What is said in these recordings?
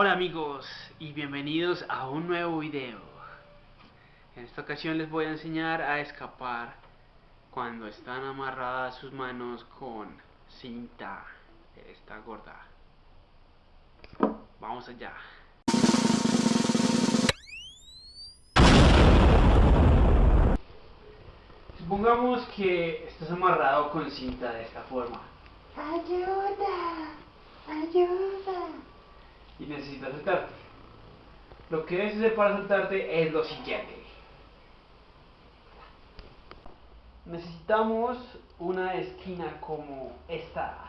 Hola amigos y bienvenidos a un nuevo video. En esta ocasión les voy a enseñar a escapar cuando están amarradas sus manos con cinta esta gorda. Vamos allá. Supongamos que estás amarrado con cinta de esta forma. Ayuda, ayuda. Necesitas soltarte. Lo que debes hacer para soltarte es lo siguiente. Necesitamos una esquina como esta.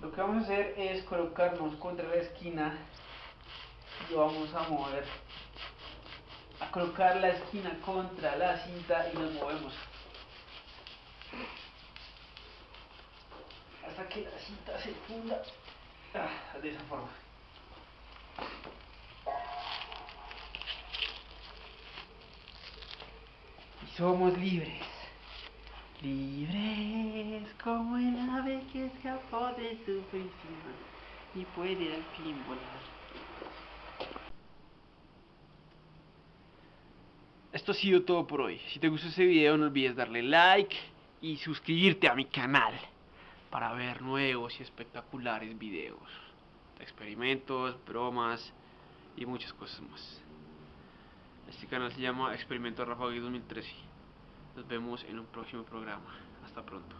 Lo que vamos a hacer es colocarnos contra la esquina y vamos a mover, a colocar la esquina contra la cinta y nos movemos. Hasta que la cinta se funda ah, de esa forma. Y somos libres. Libres como el ave que escapó de su prisión y puede al fin volar. Esto ha sido todo por hoy. Si te gustó este video no olvides darle like y suscribirte a mi canal para ver nuevos y espectaculares videos, experimentos, bromas y muchas cosas más. Este canal se llama Experimento Rafa 2013. Nos vemos en un próximo programa. Hasta pronto.